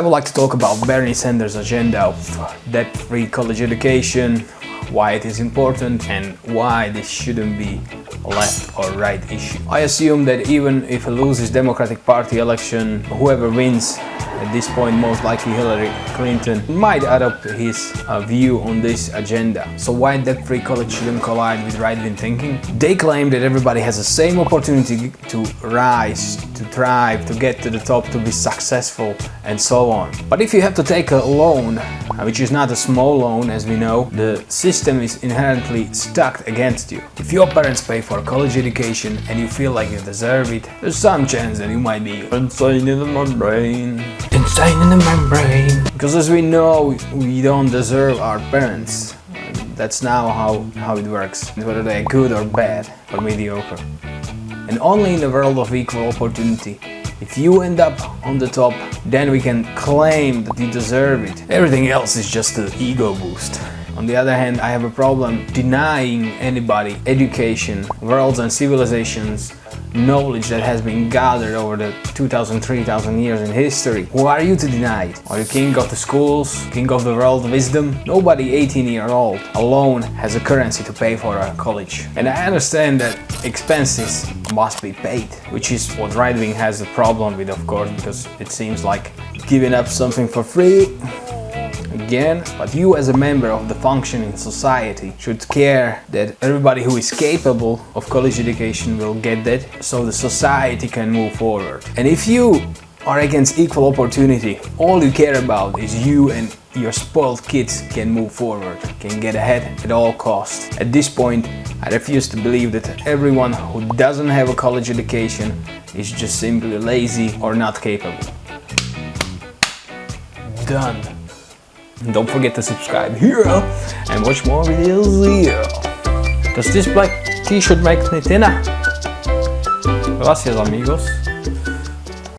I would like to talk about Bernie Sanders' agenda of debt-free college education, why it is important and why this shouldn't be a left or right issue. I assume that even if he loses Democratic Party election, whoever wins at this point most likely Hillary Clinton might adopt his uh, view on this agenda. So why debt-free college shouldn't collide with right-wing thinking? They claim that everybody has the same opportunity to rise, to thrive, to get to the top, to be successful and so on. But if you have to take a loan, Uh, which is not a small loan as we know, the system is inherently stacked against you. If your parents pay for a college education and you feel like you deserve it, there's some chance that you might be insane in the membrane insane in the membrane. Because as we know, we don't deserve our parents. That's now how, how it works, whether they're good or bad or mediocre. And only in a world of equal opportunity, if you end up on the top, then we can claim that you deserve it. Everything else is just an ego boost. On the other hand, I have a problem denying anybody education, worlds and civilizations knowledge that has been gathered over the 2000, 3000 years in history. Who are you to deny it? Are you king of the schools, king of the world wisdom? Nobody 18 year old alone has a currency to pay for a college. And I understand that expenses must be paid, which is what right wing has a problem with of course, because it seems like giving up something for free again, but you as a member of the functioning society should care that everybody who is capable of college education will get that so the society can move forward. And if you are against equal opportunity, all you care about is you and your spoiled kids can move forward, can get ahead at all costs. At this point, I refuse to believe that everyone who doesn't have a college education is just simply lazy or not capable. Done. Don't forget to subscribe here and watch more videos here. Does this black t-shirt make me thinner? Gracias amigos.